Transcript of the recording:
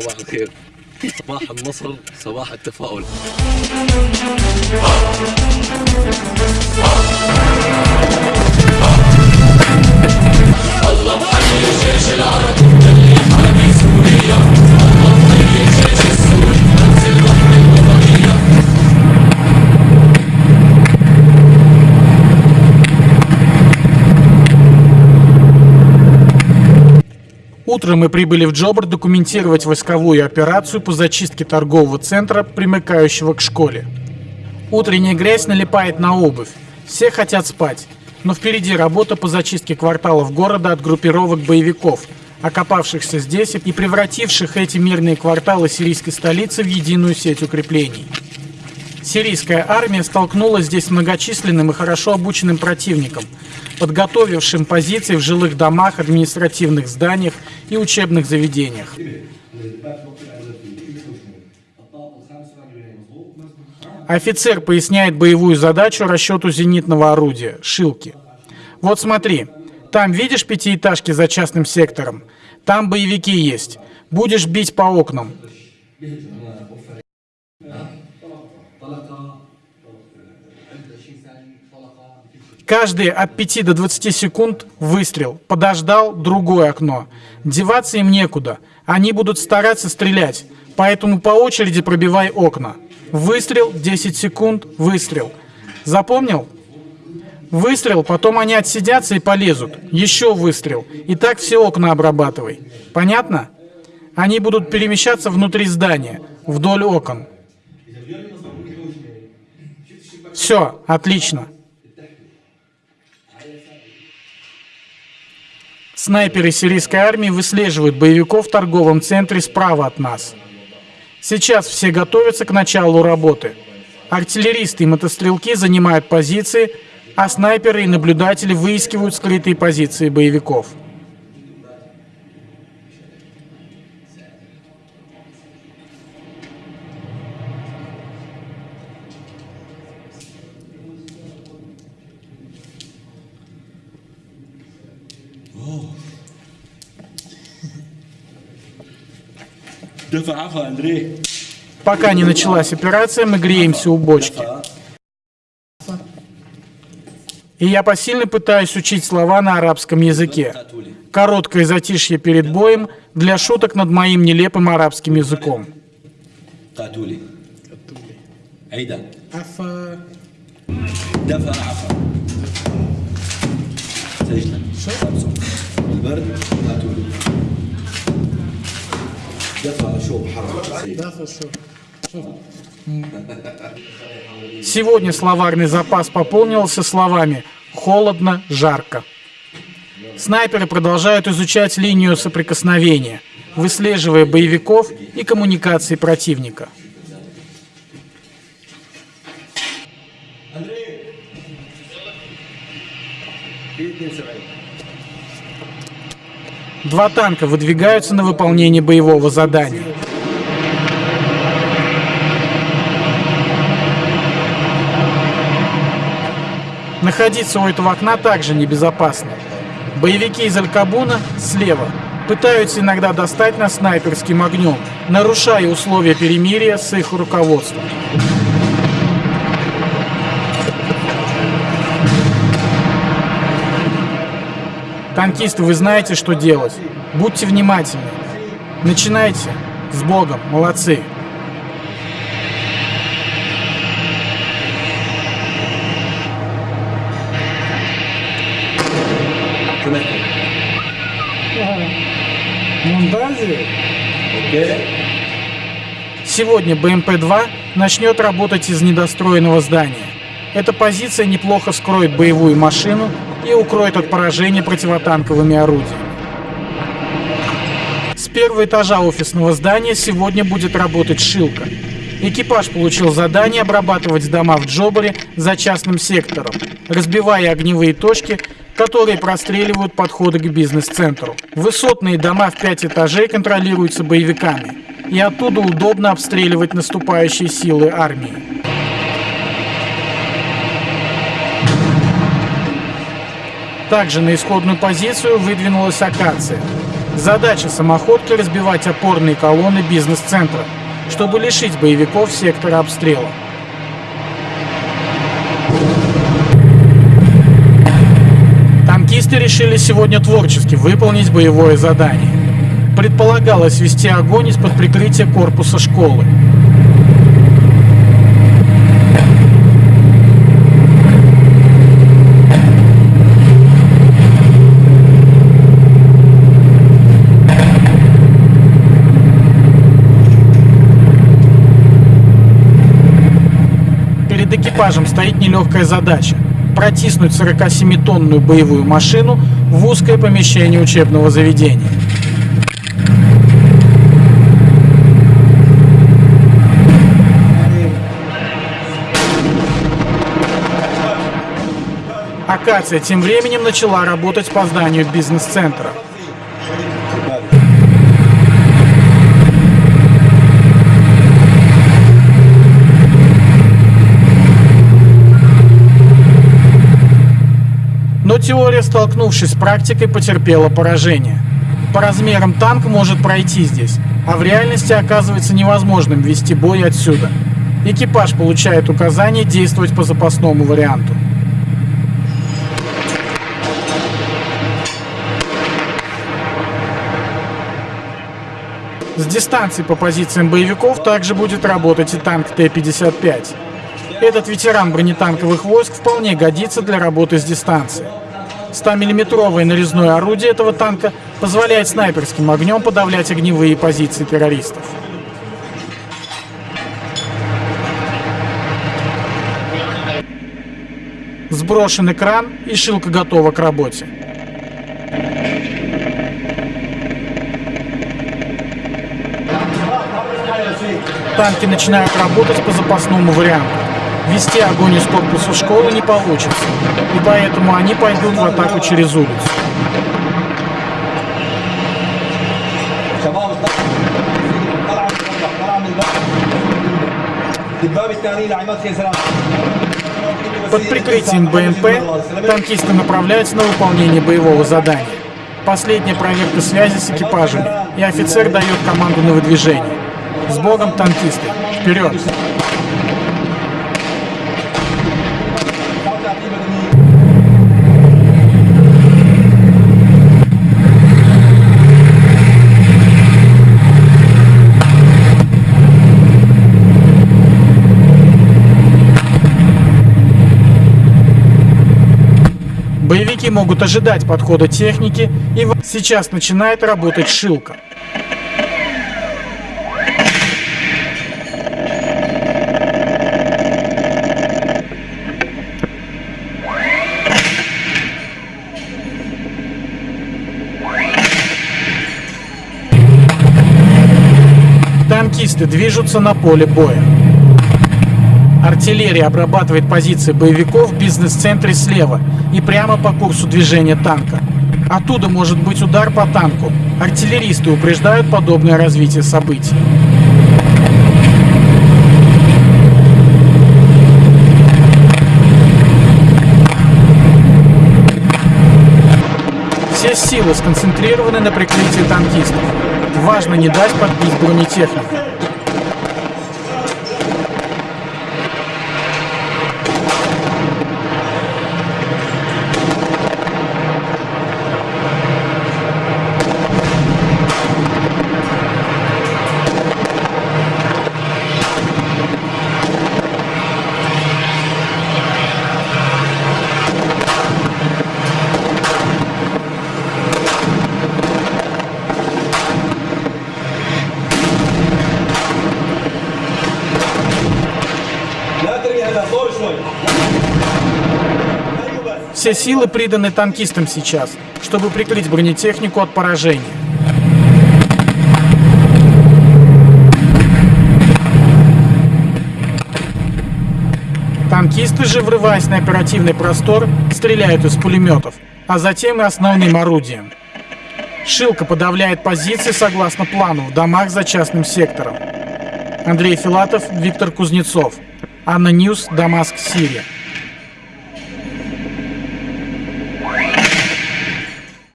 صباح الخير. صباح النصر صباح التفاؤل. الله الجيش العربي اللي حامي سوريا الله الجيش Утром мы прибыли в Джобр документировать войсковую операцию по зачистке торгового центра, примыкающего к школе. Утренняя грязь налипает на обувь. Все хотят спать. Но впереди работа по зачистке кварталов города от группировок боевиков, окопавшихся здесь и превративших эти мирные кварталы сирийской столицы в единую сеть укреплений. Сирийская армия столкнулась здесь с многочисленным и хорошо обученным противником, подготовившим позиции в жилых домах, административных зданиях и учебных заведениях. Офицер поясняет боевую задачу расчету зенитного орудия – «Шилки». Вот смотри, там видишь пятиэтажки за частным сектором? Там боевики есть. Будешь бить по окнам. Каждые от 5 до 20 секунд выстрел. Подождал другое окно. Деваться им некуда. Они будут стараться стрелять. Поэтому по очереди пробивай окна. Выстрел, 10 секунд, выстрел. Запомнил? Выстрел, потом они отсидятся и полезут. Еще выстрел. И так все окна обрабатывай. Понятно? Они будут перемещаться внутри здания, вдоль окон. Все, отлично. Снайперы сирийской армии выслеживают боевиков в торговом центре справа от нас. Сейчас все готовятся к началу работы. Артиллеристы и мотострелки занимают позиции, а снайперы и наблюдатели выискивают скрытые позиции боевиков. دفع عفا اندريه Пока не началась операция, мы греемся у бочки. И я посильно пытаюсь учить слова на арабском языке. Короткое затишье перед боем для шуток над моим нелепым арабским языком. قاتولي عيدا دفع عفا سجنا البرد قاتولي دفع شوب حرب Сегодня словарный запас пополнился словами «холодно», «жарко». Снайперы продолжают изучать линию соприкосновения, выслеживая боевиков и коммуникации противника. Два танка выдвигаются на выполнение боевого задания. Находиться у этого окна также небезопасно. Боевики из Алькабуна слева пытаются иногда достать нас снайперским огнем, нарушая условия перемирия с их руководством. Танкисты, вы знаете, что делать. Будьте внимательны. Начинайте. С Богом. Молодцы. Сегодня БМП-2 начнет работать из недостроенного здания. Эта позиция неплохо вскроет боевую машину и укроет от поражения противотанковыми орудиями. С первого этажа офисного здания сегодня будет работать Шилка. Экипаж получил задание обрабатывать дома в Джобаре за частным сектором, разбивая огневые точки, которые простреливают подходы к бизнес-центру. Высотные дома в пять этажей контролируются боевиками, и оттуда удобно обстреливать наступающие силы армии. Также на исходную позицию выдвинулась акация. Задача самоходки разбивать опорные колонны бизнес-центра, чтобы лишить боевиков сектора обстрела. Танкисты решили сегодня творчески выполнить боевое задание. Предполагалось вести огонь из-под прикрытия корпуса школы. Перед экипажем стоит нелегкая задача – протиснуть 47-тонную боевую машину в узкое помещение учебного заведения. Акация тем временем начала работать по зданию бизнес-центра. Теория, столкнувшись с практикой, потерпела поражение. По размерам танк может пройти здесь, а в реальности оказывается невозможным вести бой отсюда. Экипаж получает указание действовать по запасному варианту. С дистанции по позициям боевиков также будет работать и танк Т-55. Этот ветеран бронетанковых войск вполне годится для работы с дистанции. 100-миллиметровое нарезное орудие этого танка позволяет снайперским огнем подавлять огневые позиции террористов. Сброшен экран и шилка готова к работе. Танки начинают работать по запасному варианту. Вести огонь из корпуса школы не получится, и поэтому они пойдут в атаку через улицу. Под прикрытием БМП танкисты направляются на выполнение боевого задания. Последняя проверка связи с экипажами, и офицер дает команду на выдвижение. С Богом, танкисты! Вперед! Боевики могут ожидать подхода техники, и сейчас начинает работать шилка. Танкисты движутся на поле боя. Артиллерия обрабатывает позиции боевиков в бизнес-центре слева и прямо по курсу движения танка. Оттуда может быть удар по танку. Артиллеристы упреждают подобное развитие событий. Все силы сконцентрированы на прикрытии танкистов. Важно не дать подбить бронетехнику. Все силы приданы танкистам сейчас, чтобы прикрыть бронетехнику от поражения. Танкисты же, врываясь на оперативный простор, стреляют из пулеметов, а затем и основным орудием. Шилка подавляет позиции согласно плану в домах за частным сектором. Андрей Филатов, Виктор Кузнецов. Анна Ньюс, Дамаск, Сирия.